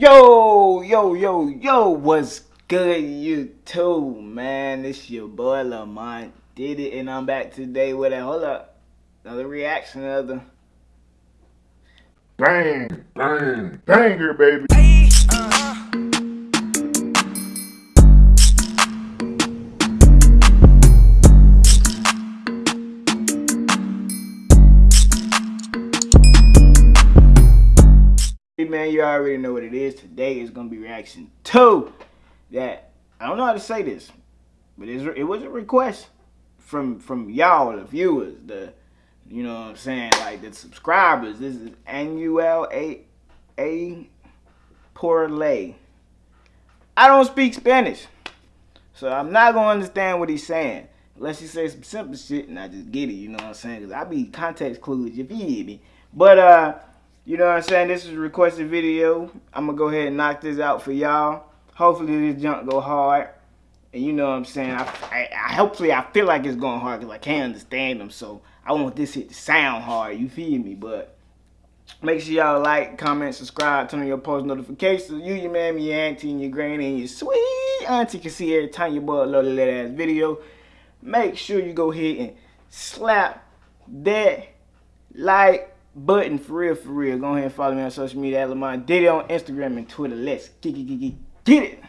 Yo, yo, yo, yo, what's good, YouTube, man? It's your boy Lamont Diddy, and I'm back today with a hold up, another reaction of the bang, bang, banger, baby. Man, you already know what it is. Today is gonna be reaction two. That I don't know how to say this, but it was a request from from y'all, the viewers, the you know what I'm saying, like the subscribers. This is Anuel A A Porlay. I don't speak Spanish, so I'm not gonna understand what he's saying unless he says some simple shit and I just get it. You know what I'm saying? Cause I be context clues. If you feel me? But uh. You know what I'm saying? This is a requested video. I'm going to go ahead and knock this out for y'all. Hopefully this junk go hard. And you know what I'm saying? I, I, I hopefully I feel like it's going hard because I can't understand them. So I want this hit to sound hard. You feel me? But make sure y'all like, comment, subscribe, turn on your post notifications. You, your mammy, your auntie, and your granny, and your sweet auntie can see every time your boy upload a little ass video. Make sure you go ahead and slap that like button for real, for real. Go ahead and follow me on social media at Lamont Diddy on Instagram and Twitter. Let's get, get, get, get it.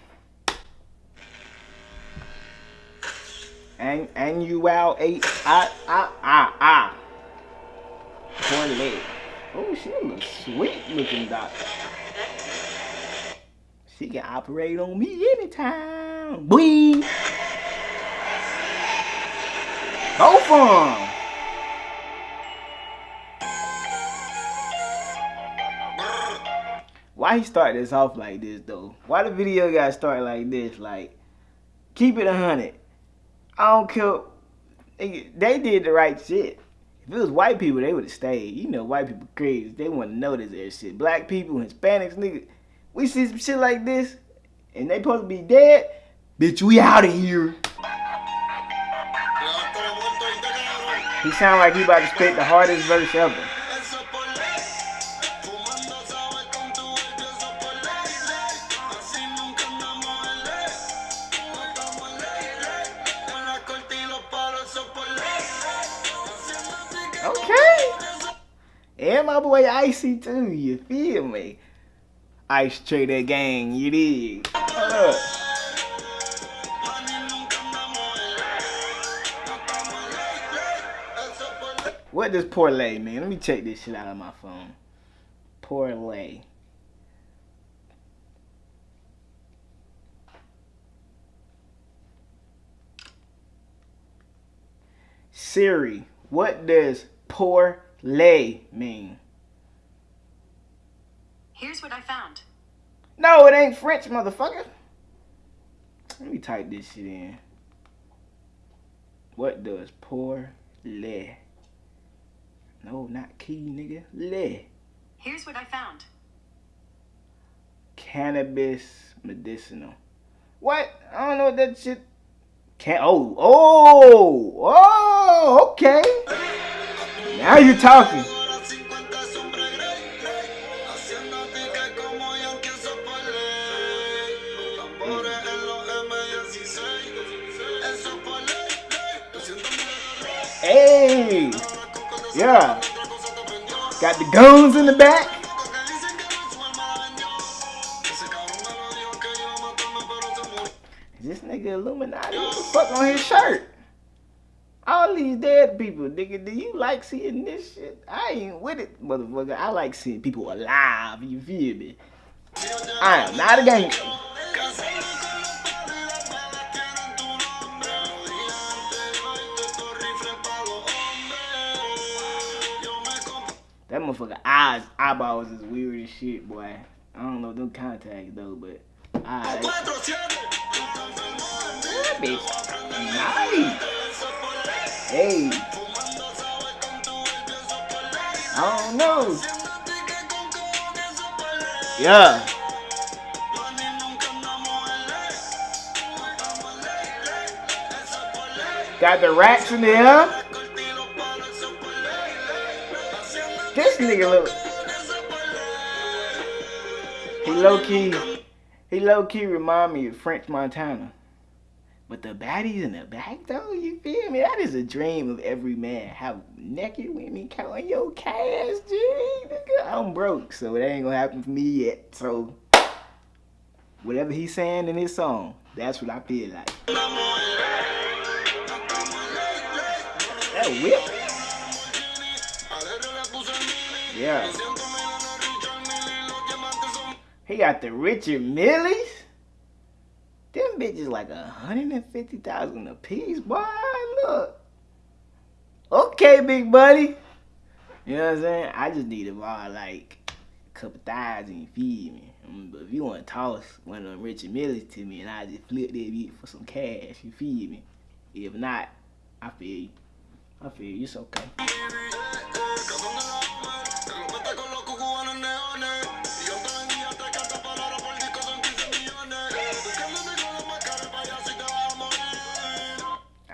And and you out eight ah ah ah ah. Leg. Oh, she looks sweet looking doctor. She can operate on me anytime. Boing. Both of them. Why he start this off like this though? Why the video got started like this? Like, keep it a hundred. I don't care. They did the right shit. If it was white people, they would have stayed. You know, white people crazy. They want to notice that shit. Black people, Hispanics, nigga. We see some shit like this, and they supposed to be dead. Bitch, we out of here. He sound like he about to spit the hardest verse ever. And my boy Icy too, you feel me? Ice Trader Gang, you dig? Uh. What does Porlay mean? Let me check this shit out of my phone. Porlay. Siri, what does poor lay mean? Here's what I found. No, it ain't French, motherfucker. Let me type this shit in. What does poor lay? No, not key, nigga. Lay. Here's what I found. Cannabis medicinal. What? I don't know what that shit can oh oh oh okay. Now you're talking. Hey, yeah, got the guns in the back. This nigga Illuminati, what the fuck on his shirt? People, nigga, do you like seeing this shit? I ain't with it, motherfucker. I like seeing people alive, you feel me? I am not a gangster. That motherfucker eyes, eyeballs is weird as shit, boy. I don't know them contacts though, but bitch. Nice. Hey. I don't know. Yeah. Got the racks in there. This nigga look. He low key, he low key remind me of French Montana. But the baddies in the back though, you feel me? That is a dream of every man. Have naked women counting your cash, G. I'm broke, so it ain't gonna happen for me yet. So whatever he's saying in his song, that's what I feel like. That whip. Yeah. He got the Richard Milles. Them bitches like a hundred and fifty thousand a piece, boy. Look. Okay, big buddy. You know what I'm saying? I just need about like a couple thousand, you feed me. Um, But if you want to toss one of them Richard Milles to me and I just flip that beat for some cash, you feed me. If not, I feel you. I feel you. It's okay.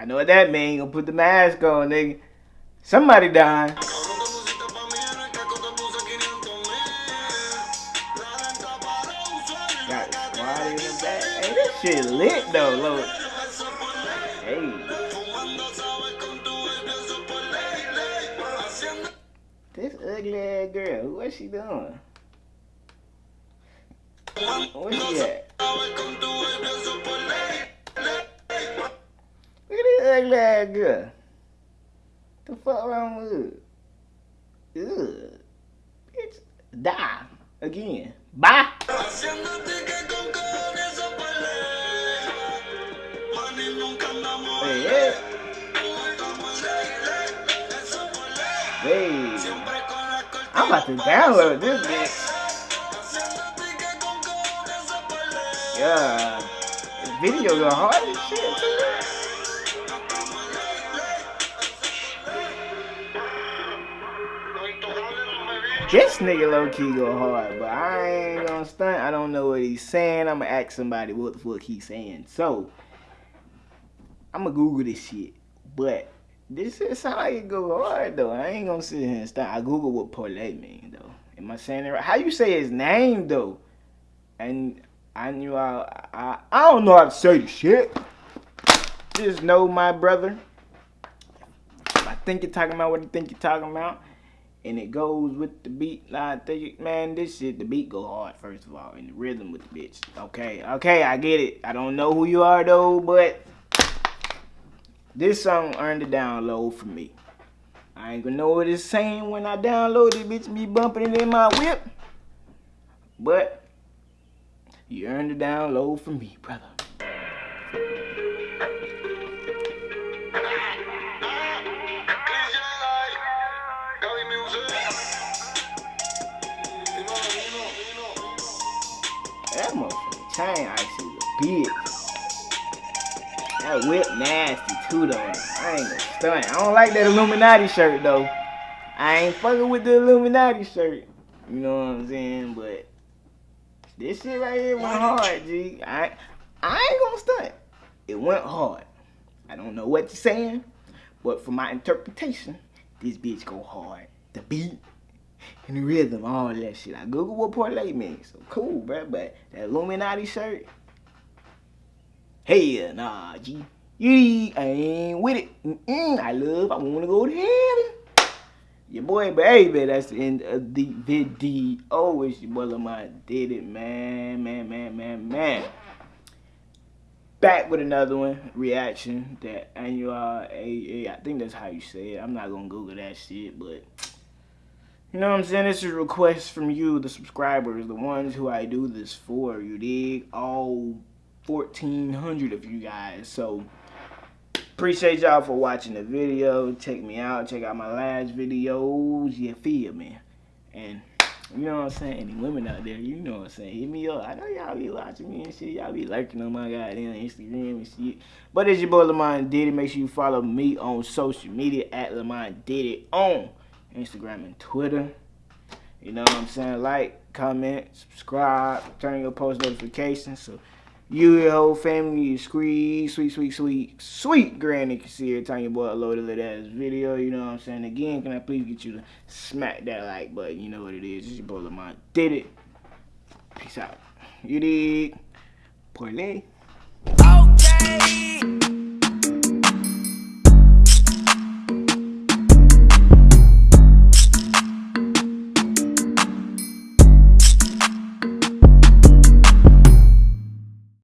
Know what that mean. Gonna put the mask on, nigga. Somebody dying. Got squad in the back. Hey, this shit lit though, look. Hey. This ugly ass girl, what's she doing? Where she at? Ugly girl. The fuck wrong with her? Ugh. Bitch, die again. Bye. Hey. I'm about to download this bitch. Yeah. This video go hard as shit This nigga low key go hard, but I ain't gonna stunt. I don't know what he's saying. I'm gonna ask somebody what the fuck he's saying. So, I'm gonna Google this shit. But this shit sound like it go hard though. I ain't gonna sit here and stunt. I Google what parlay mean though. Am I saying it right? How you say his name though? And I knew I I, I don't know how to say the shit. Just know my brother. I think you're talking about what I think you're talking about and it goes with the beat. Think, man, this shit, the beat go hard, first of all, and the rhythm with the bitch. Okay, okay, I get it. I don't know who you are, though, but this song earned a download for me. I ain't gonna know what it's saying when I download it, bitch, be bumping it in my whip. But, you earned a download for me, brother. Chain ice is a bitch. That whip nasty too though. I ain't gonna stunt. I don't like that Illuminati shirt though. I ain't fucking with the Illuminati shirt. You know what I'm saying? But this shit right here went hard, G. I I ain't gonna stunt. It went hard. I don't know what you're saying, but for my interpretation, this bitch go hard. The beat and the rhythm, all that shit. I Google what parlay means. So cool, bro. But that Illuminati shirt, hell nah, G. Yee, I ain't with it. Mm-mm, I love, I wanna go to heaven. Your boy, baby, that's the end of the video. It's your boy Lamont Diddy, man, man, man, man, man. Back with another one, reaction that Anuel AA. I think that's how you say it. I'm not gonna Google that shit, but you know what I'm saying? This is a request from you, the subscribers, the ones who I do this for. You dig? All 1,400 of you guys. So appreciate y'all for watching the video. Check me out. Check out my last videos. You feel me? And you know what I'm saying? Any women out there, you know what I'm saying? Hit me up. I know y'all be watching me and shit. Y'all be lurking on my goddamn Instagram and shit. But it's your boy Lamont Diddy. Make sure you follow me on social media at Lamont Diddy on Instagram and Twitter. You know what I'm saying? Like, comment, subscribe, turn your post notifications so you, your whole family, your squeeze, sweet, sweet, sweet, sweet granny can see every time your boy upload a little ass video. You know what I'm saying? Again, can I please get you to smack that like button? You know what it is. It's your boy Lamont. Did it. Peace out. You did. dig? Parlay.